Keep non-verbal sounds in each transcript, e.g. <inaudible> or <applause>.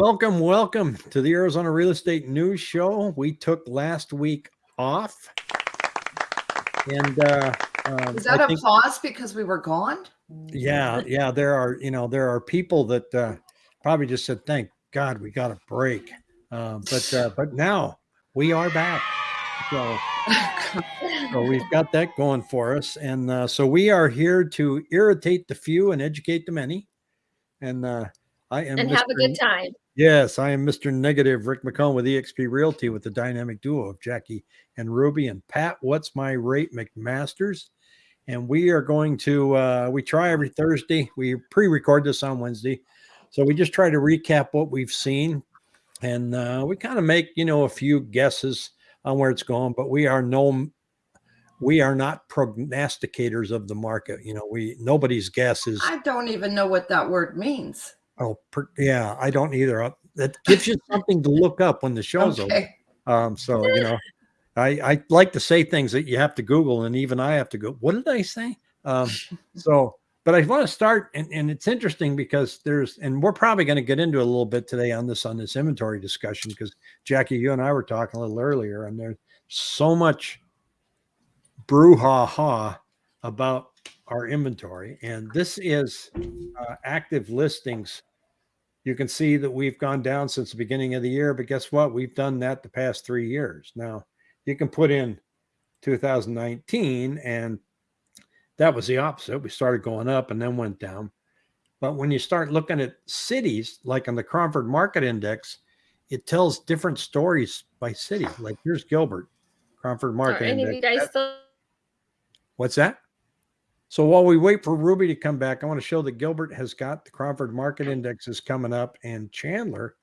Welcome, welcome to the Arizona Real Estate News Show. We took last week off. And uh um, Is that I a think- pause because we were gone? yeah, yeah, there are, you know, there are people that uh probably just said, thank God we got a break. Uh, but uh, but now we are back. So <laughs> So we've got that going for us. And uh, so we are here to irritate the few and educate the many. And uh, I am and have a good time. Yes, I am Mr. Negative Rick McComb with eXp Realty with the dynamic duo of Jackie and Ruby and Pat. What's my rate McMasters? And we are going to uh, we try every Thursday. We pre-record this on Wednesday, so we just try to recap what we've seen, and uh, we kind of make you know a few guesses on where it's going. But we are no, we are not prognosticators of the market. You know, we nobody's guess is I don't even know what that word means. Oh, per, yeah, I don't either. Uh, That <laughs> gives you something to look up when the show's over. Um, so you know, I I like to say things that you have to Google, and even I have to go. What did I say? Um, <laughs> so, but I want to start, and, and it's interesting because there's, and we're probably going to get into a little bit today on this on this inventory discussion because Jackie, you and I were talking a little earlier, and there's so much brouhaha about our inventory, and this is uh, active listings you can see that we've gone down since the beginning of the year, but guess what? We've done that the past three years. Now you can put in 2019 and that was the opposite. We started going up and then went down. But when you start looking at cities, like on the Cromford Market Index, it tells different stories by city. Like here's Gilbert, Cromford Are Market any of you guys still? What's that? So while we wait for Ruby to come back, I want to show that Gilbert has got the Cromford Market Indexes coming up, and Chandler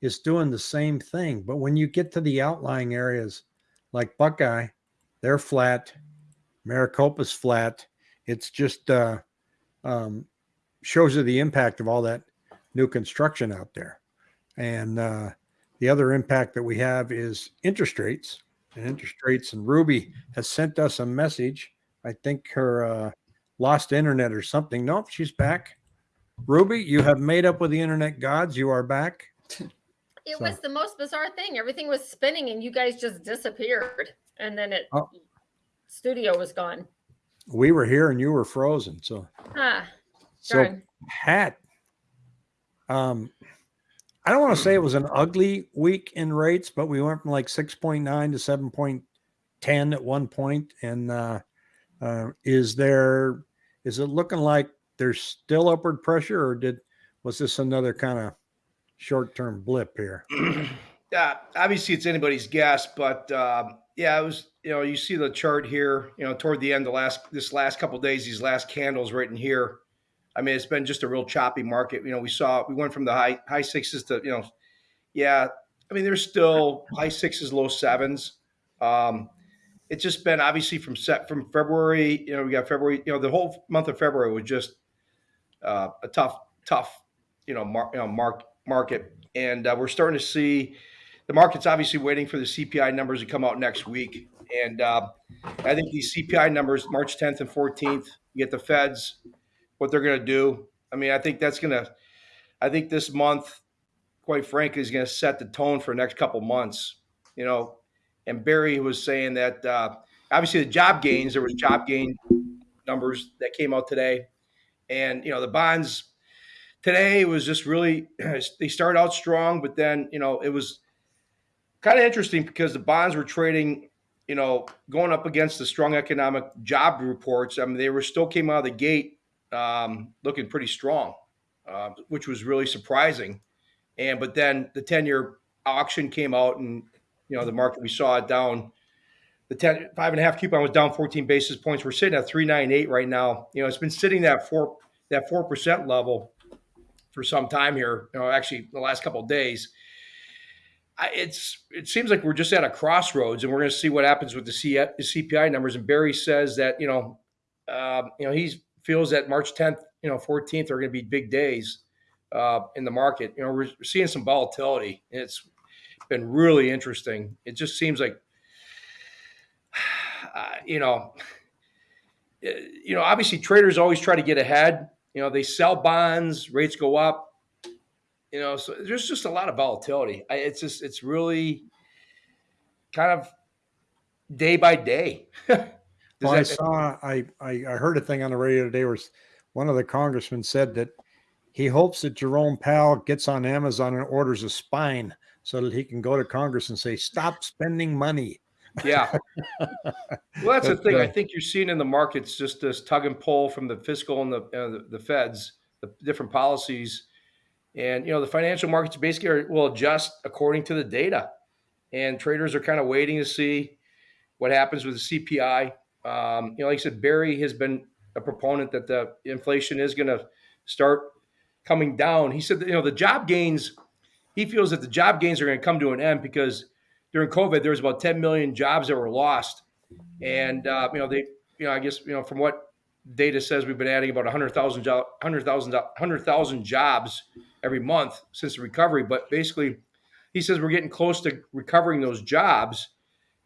is doing the same thing. But when you get to the outlying areas like Buckeye, they're flat. Maricopa's flat. It's just uh, um, shows you the impact of all that new construction out there. And uh, the other impact that we have is interest rates. And interest rates, and Ruby has sent us a message. I think her uh, lost internet or something. Nope, she's back. Ruby, you have made up with the internet gods. You are back. <laughs> It So- was the most bizarre thing. Everything was spinning and you guys just disappeared. And then it Oh. studio was gone. We were here and you were frozen. So, Ah, so. Pat, um, I don't want to say it was an ugly week in rates, but we went from like 6.9 to 7.10 at one point. And uh, uh, is there, is it looking like there's still upward pressure or did, was this another kind of short term blip here? <clears throat> Yeah, obviously it's anybody's guess, but um, yeah, it was. You know, you see the chart here. You know, toward the end, the last this last couple days, these last candles right in here. I mean, it's been just a real choppy market. You know, we saw we went from the high high sixes to you know, yeah. I mean, there's still high sixes, low sevens. Um, it's just been obviously from set from February. You know, we got February. You know, the whole month of February was just uh, a tough, tough, you know, mar- you know, mark market, and uh, we're starting to see the market's obviously waiting for the CPI numbers to come out next week, and uh, I think these CPI numbers, March 10th and 14th, you get the Feds, what they're going to do. I mean, I think that's going to, I think this month, quite frankly, is going to set the tone for the next couple months. You know, and Barry was saying that uh, obviously the job gains, there was job gain numbers that came out today, and you know the bonds today was just really <clears throat> they started out strong, but then you know it was kind of interesting because the bonds were trading, you know, going up against the strong economic job reports. I mean, they were still came out of the gate um, looking pretty strong, uh, which was really surprising. And but then the ten year auction came out, and you know the market we saw it down. The 10, five and a half coupon was down 14 basis points. We're sitting at 398 right now. You know, it's been sitting that four that four percent level for some time here. You know, actually the last couple days. I, it's it seems like we're just at a crossroads, and we're going to see what happens with the, C, the CPI numbers. And Barry says that you know, um, you know, he feels that March 10th, you know, 14th are going to be big days uh, in the market. You know, we're seeing some volatility. And it's been really interesting. It just seems like, <sighs> uh, you know, you know, obviously traders always try to get ahead. You know, they sell bonds, rates go up you know, so there's just a lot of volatility. I, it's just it's really kind of day by day. <laughs> Well, I saw, I, I, I heard a thing on the radio today where one of the congressmen said that he hopes that Jerome Powell gets on Amazon and orders a spine so that he can go to Congress and say, stop spending money. Yeah. well, that's the thing. I think you're seeing in the markets just this tug and pull from the fiscal and the uh, the, the Feds, the different policies, and you know the financial markets basically are, will adjust according to the data, and traders are kind of waiting to see what happens with the CPI. Um, you know, like I said, Barry has been a proponent that the inflation is going to start coming down. He said that you know the job gains. He feels that the job gains are going to come to an end because during COVID there was about 10 million jobs that were lost. And uh, you know they you know i guess you know from what data says we've been adding about 100000 jo- 100000 100000 jobs every month since the recovery. But basically he says we're getting close to recovering those jobs.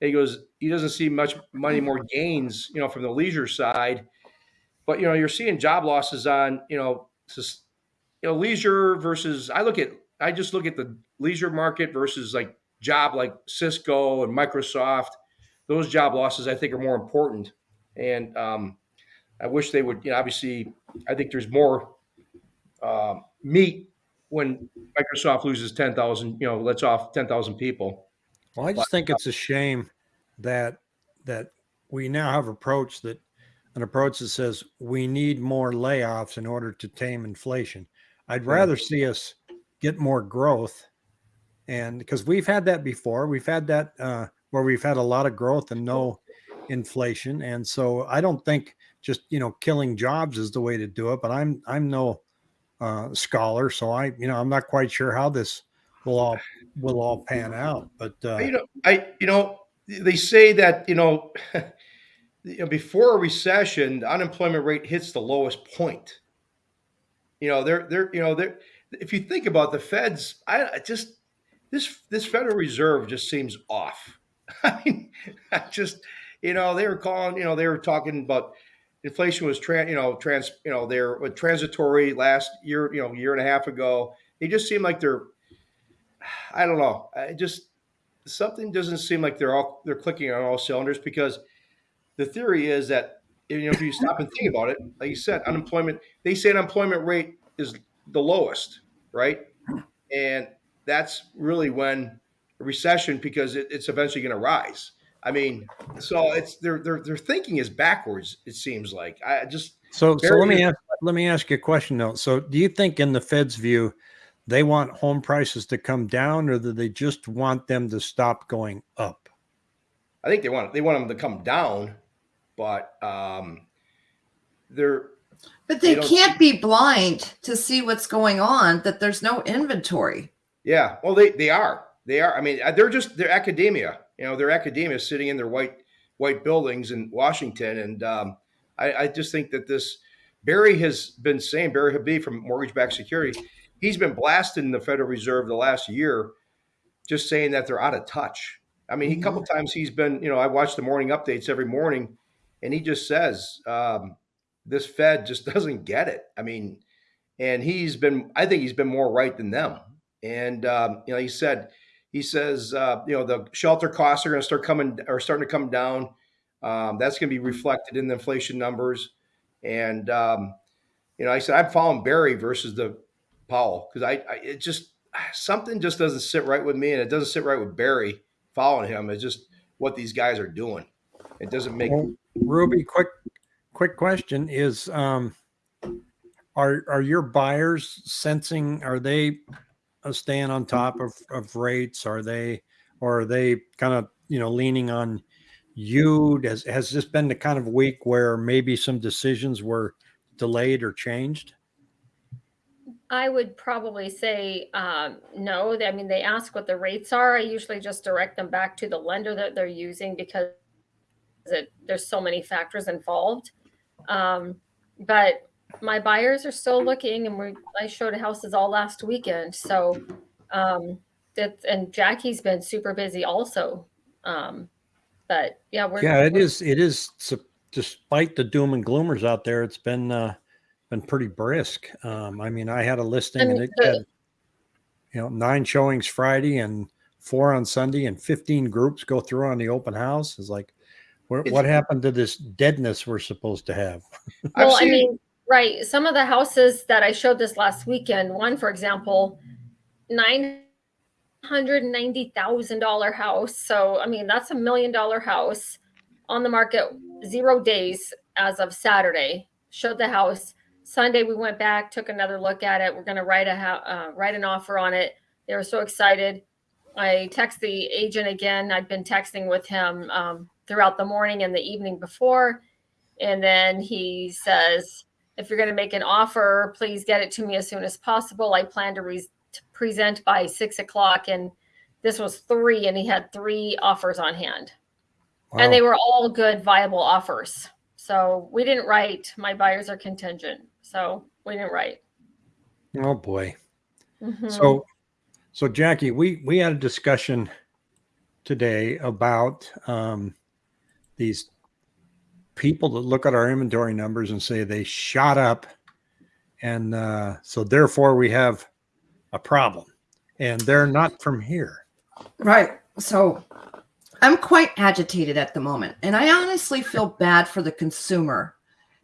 And he goes he doesn't see much money more gains you know from the leisure side. But you know you're seeing job losses on you know sus- you know leisure versus i look at i just look at the leisure market versus like job like cisco and microsoft those job losses I think are more important. And um, I wish they would, you know, obviously, I think there's more um, meat when Microsoft loses 10,000, you know, lets off 10,000 people. Well, I just think it's a shame that, that we now have approach that, an approach that says we need more layoffs in order to tame inflation. I'd rather see us get more growth. And because we've had that before, we've had that, uh, where we've had a lot of growth and no inflation. And so I don't think just, you know, killing jobs is the way to do it, but I'm, I'm no uh, scholar. So I, you know, I'm not quite sure how this will all, will all pan out, but, uh, You know, I, you know, they say that, <laughs> you know, before a recession, the unemployment rate hits the lowest point. You know, they're, they're, you know, they're, if you think about the feds, I, just, this, this Federal Reserve just seems off. <laughs> I mean, I just, you know, they were calling, you know, they were talking about inflation was trans, you know, trans, you know, they're uh, transitory last year, you know, year and a half ago. They just seem like they're, I don't know. I just something doesn't seem like they're all they're clicking on all cylinders because the theory is that you know if you stop and think about it, like you said, unemployment. They say unemployment rate is the lowest, right? And that's really when a recession because it, it's eventually going to rise. I mean, so it's their their their thinking is backwards. It seems like I just So, so let me ask, let me ask you a question though. So, do you think, in the Fed's view, they want home prices to come down, or do they just want them to stop going up? I think they want they want them to come down, but um, they're But They they can't be blind to see what's going on, that there's no inventory. Yeah, well, they they are. They are. I mean, uh, they're just they're academia. You know, they're academia sitting in their white white buildings in Washington, and um, I, I just think that this Barry has been saying Barry Habib from Mortgage Backed Security, he's been blasting the Federal Reserve the last year, just saying that they're out of touch. I mean, he, a couple times he's been, you know, I watch the morning updates every morning, and he just says um, this Fed just <laughs> doesn't get it. I mean, and he's been, I think he's been more right than them. And um, you know, he said, he says, uh, you know, the shelter costs are going to start coming, are starting to come down. Um, that's going to be reflected in the inflation numbers. And um, you know, I said I'm following Barry versus the Powell because I, I, it just something just doesn't sit right with me, and it doesn't sit right with Barry following him. It's just what these guys are doing. It doesn't make Ruby, quick, quick question is, um, are are your buyers sensing? Are they staying on top of of rates? Are they, or are they kind of you know leaning on you? Has has this been the kind of week where maybe some decisions were delayed or changed? I would probably say um, no. I mean, they ask what the rates are. I usually just direct them back to the lender that they're using because it, there's so many factors involved. Um, but my buyers are still looking, and we I showed houses all last weekend. So um, that and Jackie's been super busy also. Um, but yeah, we're Yeah, it we're- is. It is. Despite the doom and gloomers out there, it's been uh, been pretty brisk. Um, I mean, I had a listing I and it the- had you know, nine showings Friday and four on Sunday and 15 groups go through on the open house. Is like, where, what happened to this deadness we're supposed to have? <laughs> Well, I mean, right. Some of the houses that I showed this last weekend, one, for example, nine hundred ninety thousand dollar house. So I mean, that's a million dollar house on the market zero days as of Saturday. Showed the house Sunday. We went back, took another look at it. We're going to write a uh, write an offer on it. They were so excited. I text the agent again. I'd been texting with him um, throughout the morning and the evening before. And then he says, if you're going to make an offer, please get it to me as soon as possible. I plan to, re- to present by six o'clock. And this was three, and he had three offers on hand. And they were all good, viable offers. So we didn't write, my buyers are contingent. So we didn't write. oh boy. Mhm. So, so Jackie, we we had a discussion today about um, these people that look at our inventory numbers and say they shot up, and uh, so therefore we have a problem, and they're not from here. Right. So I'm quite agitated at the moment, and I honestly feel bad for the consumer.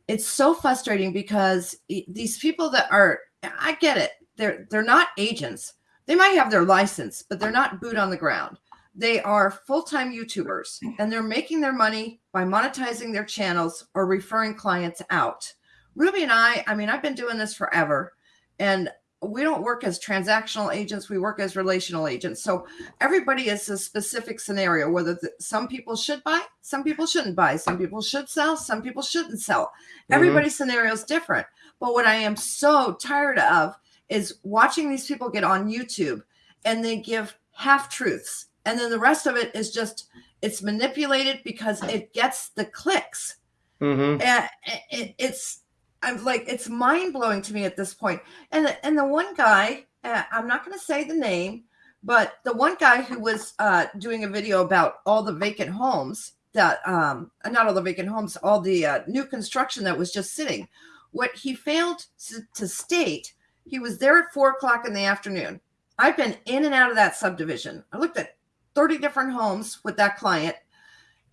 It's so frustrating because these people that are I get it. They're they're not agents. They might have their license, but they're not boot on the ground. They are full-time YouTubers and they're making their money by monetizing their channels or referring clients out. Ruby and I, I mean, I've been doing this forever and we don't work as transactional agents, we work as relational agents. So everybody is a specific scenario whether the, some people should buy some people shouldn't buy some people should sell some people shouldn't sell Mhm. everybody's scenario is different but what i am so tired of is watching these people get on youtube and they give half truths and then the rest of it is just it's manipulated because it gets the clicks Mhm. and it, it's i'm like it's mind-blowing to me at this point. and the, and the one guy uh, i'm not going to say the name but the one guy who was uh, doing a video about all the vacant homes that um not all the vacant homes all the uh, new construction that was just sitting what he failed to, to state he was there at four o'clock in the afternoon. I've been in and out of that subdivision. I looked at 30 different homes with that client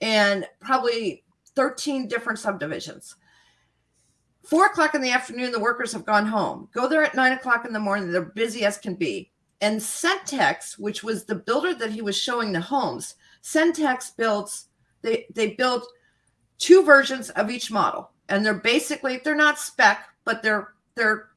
and probably 13 different subdivisions. Four o'clock in the afternoon the workers have gone home. Go there at nine o'clock in the morning they're busy as can be. And Centex, which was the builder that he was showing the homes, Centex builds they they build two versions of each model, and they're basically they're not spec, but they're they're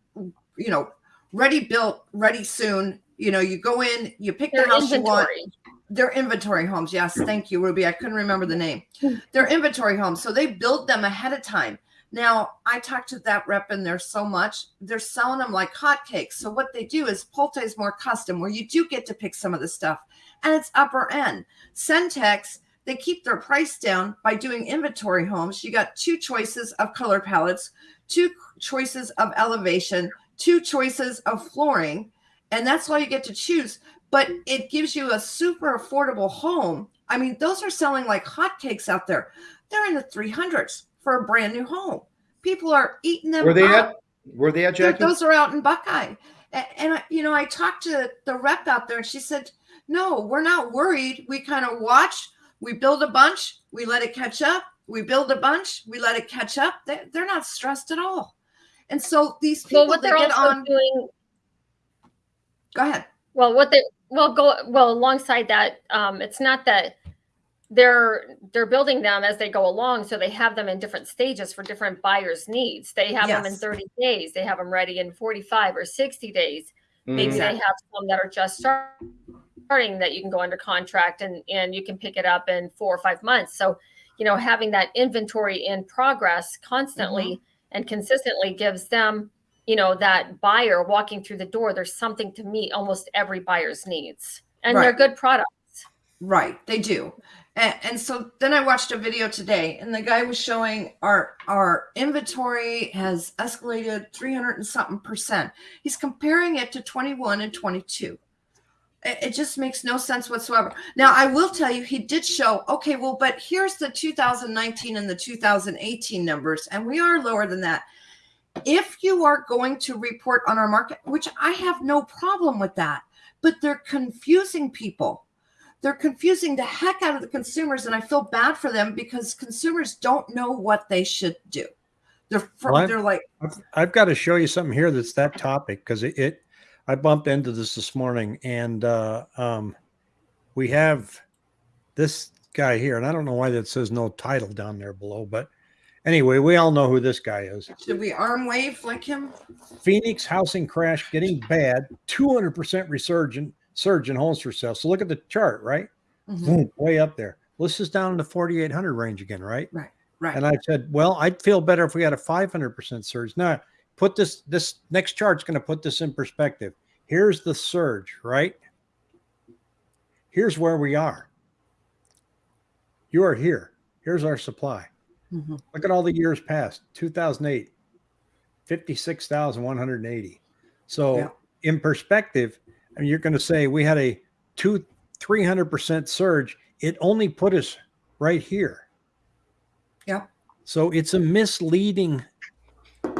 you know ready built, ready soon. You know, you go in, you pick Their the house you want. inventory. They're inventory homes. Yes, thank you, Ruby. I couldn't remember the name. Hmm. They're inventory homes, so they build them ahead of time. Now, I talked to that rep in there so much. They're selling them like hotcakes. So what they do is Pulte is more custom, where you do get to pick some of the stuff, and it's upper end. Centex, they keep their price down by doing inventory homes. You got two choices of color palettes, two choices of elevation, two choices of flooring, and that's all you get to choose. But it gives you a super affordable home. I mean, those are selling like hotcakes out there. They're in the 300s for a brand new home. People are eating them. Were they up. at? Were they at, Jackie? Those are out in Buckeye. And, I, you know, I talked to the rep out there and she said, no, we're not worried. We kind of watch, we build a bunch, we let it catch up. We build a bunch, we let it catch up. They, they're not stressed at all. And so these people Well, what they they're get also on, doing go ahead. Well, what they well go well alongside that, um, it's not that they're they're building them as they go along, so they have them in different stages for different buyers' needs. They have them in 30 days, they have them ready in 45 or 60 days. Maybe Mhm. they have some that are just starting that you can go under contract and and you can pick it up in four or five months. So, you know, having that inventory in progress constantly and consistently gives them you know that buyer walking through the door there's something to meet almost every buyer's needs and they're good products Right, they do. And, and so then I watched a video today, and the guy was showing our our inventory has escalated 300 and something percent. He's comparing it to 21 and 22. It, just makes no sense whatsoever. Now, I will tell you, he did show, okay, well, but here's the 2019 and the 2018 numbers, and we are lower than that. If you are going to report on our market, which I have no problem with that, but they're confusing people. They're confusing the heck out of the consumers, and I feel bad for them because consumers don't know what they should do. They're Well, they're like, I've, I've got to show you something here that's that topic because it, it I bumped into this this morning and uh, um, we have this guy here and I don't know why that says no title down there below, but anyway, we all know who this guy is. should we arm wave like him? Phoenix housing crash getting bad, 200% resurgent surge in homes for sale. So look at the chart, right? Mhm. Boom, way up there. Well, this is down in the 4,800 range again, right? right? Right. And I said, well, I'd feel better if we had a 500% surge. Now, put this, this next chart's going to put this in perspective. Here's the surge, right? Here's where we are. You are here. Here's our supply. Mhm. Look at all the years past 2008, 56,180. So, Yeah. in perspective, I mean, you're going to say we had a two, 300% surge. It only put us right here. Yeah. So, it's a misleading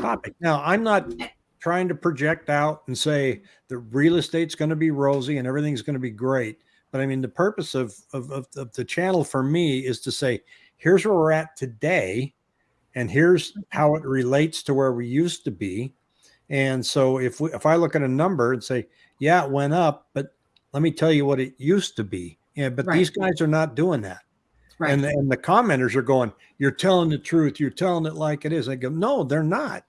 topic. Now, I'm not eh. trying to project out and say the real estate's going to be rosy and everything's going to be great. But I mean, the purpose of, of, of, of the channel for me is to say, here's where we're at today, and here's how it relates to where we used to be. And so if we, if I look at a number and say, yeah, it went up, but let me tell you what it used to be. Yeah, but Right. these guys are not doing that. Right. And, the, and the commenters are going, you're telling the truth. You're telling it like it is. I go, no, they're not.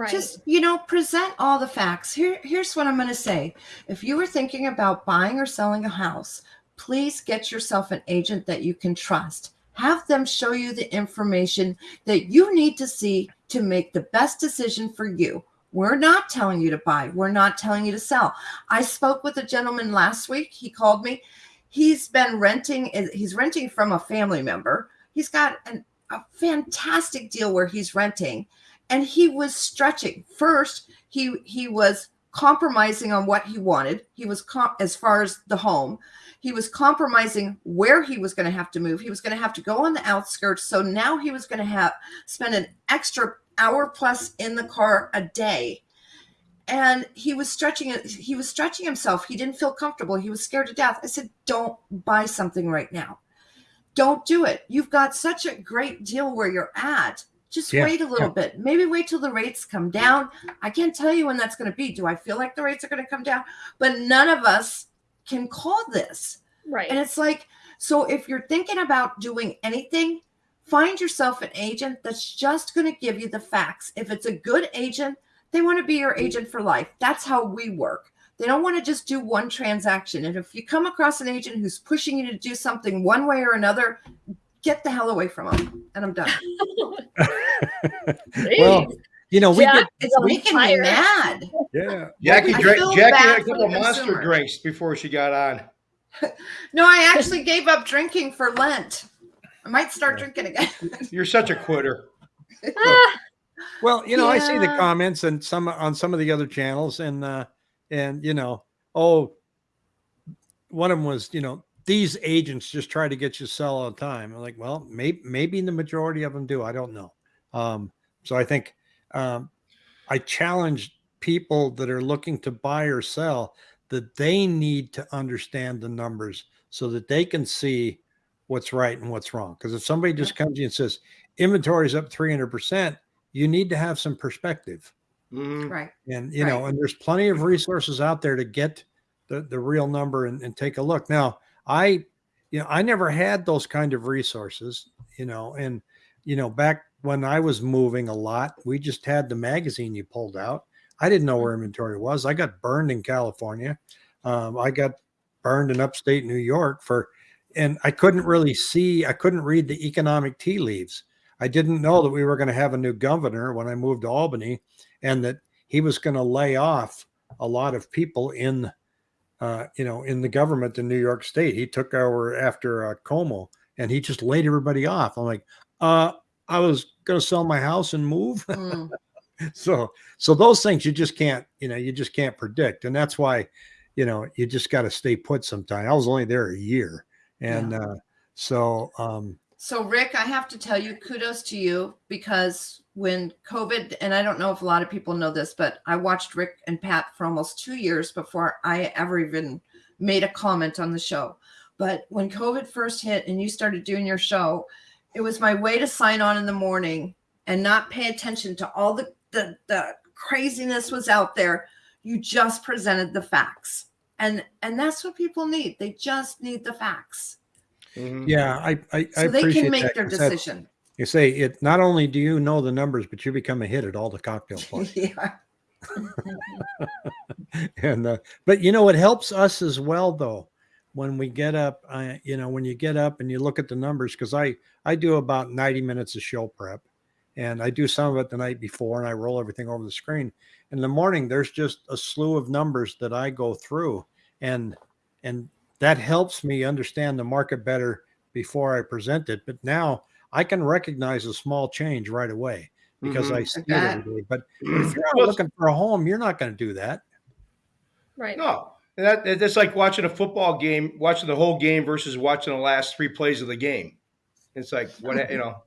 Right. Just you know, present all the facts. Here, here's what I'm going to say. If you were thinking about buying or selling a house, please get yourself an agent that you can trust. Have them show you the information that you need to see to make the best decision for you. We're not telling you to buy. We're not telling you to sell. I spoke with a gentleman last week. He called me. He's been renting. Eh, he's renting from a family member. He's got an, a fantastic deal where he's renting and he was stretching. First he he was compromising on what he wanted. He was as far as the home. He was compromising where he was going to have to move. He was going to have to go on the outskirts. So now he was going to have spend an extra hour plus in the car a day. And he was stretching he was stretching himself. He didn't feel comfortable. He was scared to death. I said don't buy something right now. Don't do it. You've got such a great deal where you're at just Yeah, wait a little yeah. bit. Maybe wait till the rates come down. I can't tell you when that's going to be. Do i feel like the rates are going to come down? But none of us can call this. Right. and it's like so if you're thinking about doing anything find yourself an agent that's just going to give you the facts. If it's a good agent they want to be your agent for life. That's how we work. They don't want to just do one transaction. And if you come across an agent who's pushing you to do something one way or another get the hell away from them and i'm done <laughs> well, you know, we Jack get, it's on making me mad yeah. Jackie, I drank, feel Jackie had a couple monster consumer. drinks before she got on. <laughs> no i actually gave up drinking for lent i might start drinking again <laughs> You're such a quitter. Well, you know, I see the comments and some on some of the other channels, and uh, and you know, oh, one of them was, you know, these agents just try to get you to sell all the time. I'm like, well, maybe maybe the majority of them do. I don't know. Um, so I think um, I challenge people that are looking to buy or sell that they need to understand the numbers so that they can see what's right and what's wrong. Because if somebody just comes to you and says inventory is up 300%, you need to have some perspective. Mhm. right And, you know, and there's plenty of resources out there to get the, the real number and, and take a look. Now, I, you know, I never had those kind of resources, you know, and, you know, back when I was moving a lot, we just had the magazine you pulled out. I didn't know where inventory was. I got burned in California. Um, I got burned in upstate New York for, and I couldn't really see, I couldn't read the economic tea leaves. I didn't know that we were going to have a new governor when I moved to Albany and that he was going to lay off a lot of people in, uh, you know, in the government in New York State. He took over after uh, Cuomo and he just laid everybody off. I'm like, uh, I was going to sell my house and move. <laughs> Mm. so, so those things you just can't, you know, you just can't predict. And that's why, you know, you just got to stay put sometime. I was only there a year. And, uh, so, um, So, Rick, I have to tell you, kudos to you because when COVID, and I don't know if a lot of people know this, but I watched Rick and Pat for almost two years before I ever even made a comment on the show. But when COVID first hit and you started doing your show, it was my way to sign on in the morning and not pay attention to all the, the, the craziness was out there. You just presented the facts. And and that's what people need. They just need the facts. Mhm. Yeah, I I, I So they can make that, their 'cause that- decision. You say it. Not only do you know the numbers, but you become a hit at all the cocktail <laughs> parties. yeah. <laughs> and uh, but you know it helps us as well though when we get up uh, you know when you get up and you look at the numbers because i i do about 90 minutes of show prep and i do some of it the night before and i roll everything over the screen in the morning there's just a slew of numbers that i go through and and that helps me understand the market better before i present it but now i can recognize a small change right away because Mhm. i see it every day but <clears throat> if you're out looking for a home you're not going to do that Right. No, and that that's like watching a football game, watching the whole game versus watching the last three plays of the game. It's like what you know.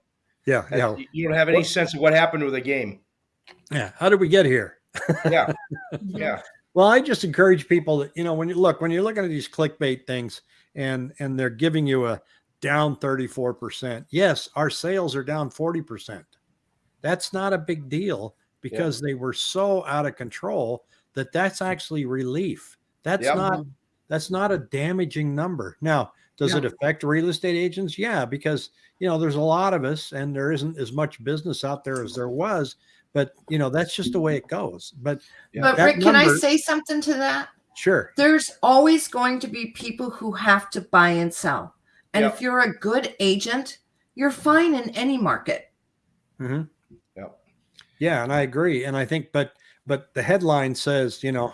Yeah, yeah, You don't have any What- sense of what happened with the game. yeah. How did we get here? Yeah, <laughs> yeah. Well, I just encourage people that you know when you look when you're looking at these clickbait things and and they're giving you a down 34%. Yes, our sales are down 40%. That's not a big deal because they were so out of control that that's mm. actually relief. That's Yep. not that's not a damaging number. Now, does it affect real estate agents? Yeah, because you know there's a lot of us and there isn't as much business out there as there was, but you know that's just the way it goes. But Yeah. But that Rick, can I say something to that? sure. There's always going to be people who have to buy and sell. And Yep. if you're a good agent, you're fine in any market. Mhm. Yep. Yeah, and I agree. And I think, but but the headline says, you know,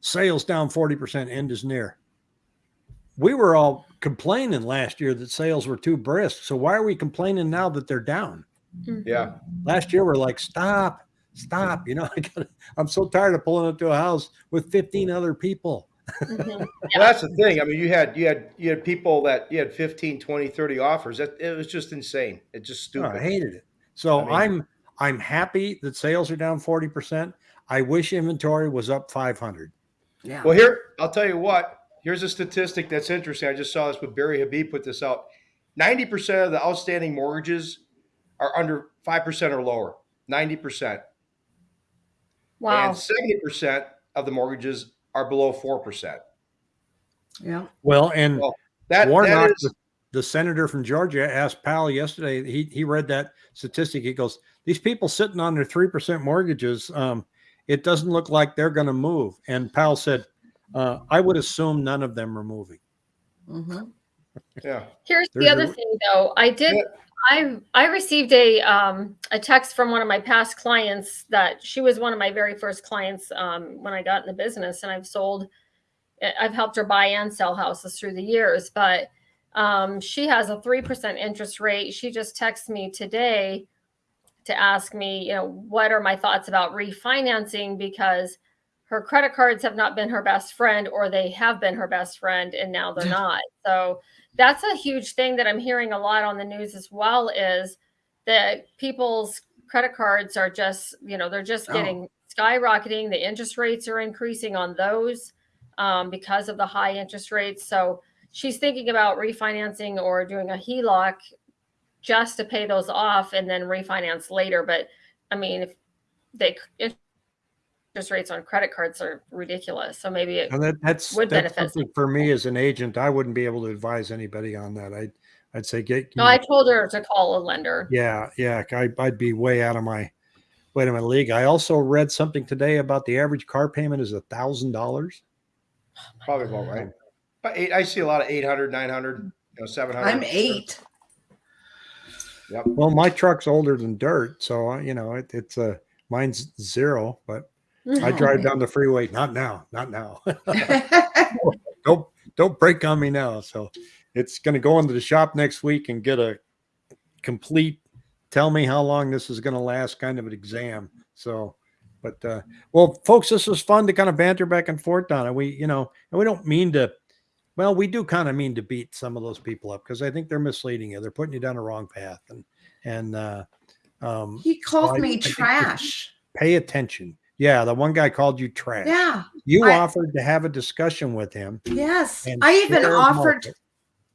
sales down forty percent, end is near. We were all complaining last year that sales were too brisk. So why are we complaining now that they're down? Mhm. Yeah. Last year we're like, stop, stop. You know, <laughs> I got I'm so tired of pulling up to a house with 15 other people. Mhm. <laughs> Well, that's the thing. I mean, you had you had you had people that you had 15, 20, 30 offers. That it was just insane. It's just Oh, stupid. I hated it. So I mean- I'm I'm happy that sales are down 40%. I wish inventory was up 500. Yeah. Well, here I'll tell you what. Here's a statistic that's interesting. I just saw this with Barry Habib put this out. Ninety percent of the outstanding mortgages are under five percent or lower. Ninety percent, Wow. and seventy percent of the mortgages are below four percent. yeah. Well, and Well, That, Warnock, that is the, the senator from Georgia, asked Powell yesterday. He he read that statistic. He goes, "These people sitting on their three percent mortgages, um, it doesn't look like they're going to move." And Powell said, uh, "I would assume none of them are moving." hmm yeah. Here's There's the other your- thing, though. I did. Yeah. I I received a um, a text from one of my past clients that she was one of my very first clients um, when I got in the business, and I've sold. I- I've helped her buy and sell houses through the years, but um, she has a three percent interest rate. She just texted me today to ask me, you know, what are my thoughts about refinancing because her credit cards have not been her best friend, or they have been her best friend, and now they're not. So that's a huge thing that I'm hearing a lot on the news as well is that people's credit cards are just, you know, they're just Oh. getting skyrocketing. The interest rates are increasing on those um, because of the high interest rates. So she's thinking about refinancing or doing a HELOC just to pay those off and then refinance later. But I mean, if they interest rates on credit cards are ridiculous, so maybe it And that, that's Would that's benefit. something for me as an agent. I wouldn't be able to advise anybody on that. I'd I'd say get. No, I told her to call a lender. yeah, yeah. I, I'd be way out of my way out of my league. I also read something today about the average car payment is a thousand dollars. Probably about right. But eight, I see a lot of 800, 900, you know, 700. I'm eight. Yep. Well, my truck's older than dirt, so uh, you know it, it's a mine's zero, but I Oh, drive down the freeway. Not now, not now. <laughs> don't don't break on me now. So it's going to go into the shop next week and get a complete. Tell me how long this is going to last, kind of an exam. So, but uh, well, folks, this was fun to kind of banter back and forth on it. We, you know, and we don't mean to Well, we do kind of mean to beat some of those people up because I think they're misleading you. They're putting you down a wrong path, and and uh, um, He called I- me I trash. pay attention. Yeah, the one guy called you trash. Yeah. You I- offered to have a discussion with him. Yes. I even offered market.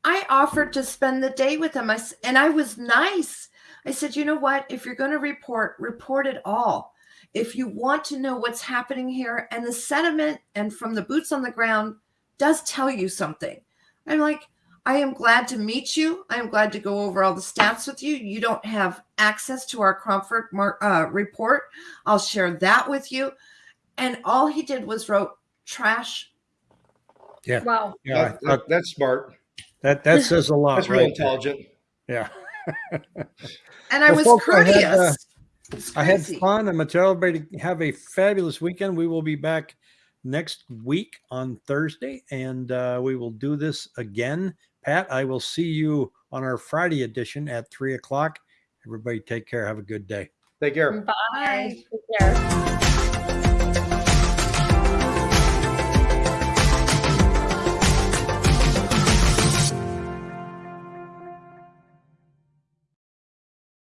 I offered to spend the day with him. I, and I was nice. I said, "You know what? If you're going to report, report it all. If you want to know what's happening here and the sentiment and from the boots on the ground does tell you something." I'm like, "I am glad to meet you. I am glad to go over all the stats with you. You don't have access to our Cromford uh, report. I'll share that with you." And all he did was wrote trash. Yeah. Wow. Yeah, That- that- that's smart. that that <laughs> says a lot. That's real right there. intelligent. Yeah. <laughs> And I Well, was folks, I had, courteous. uh, I had fun. I'm going to tell everybody to have a fabulous weekend. We will be back next week on Thursday, and uh, we will do this again. Pat, I will see you on our Friday edition at three o'clock. Everybody, take care. Have a good day. Take care. Bye. Bye. Take care.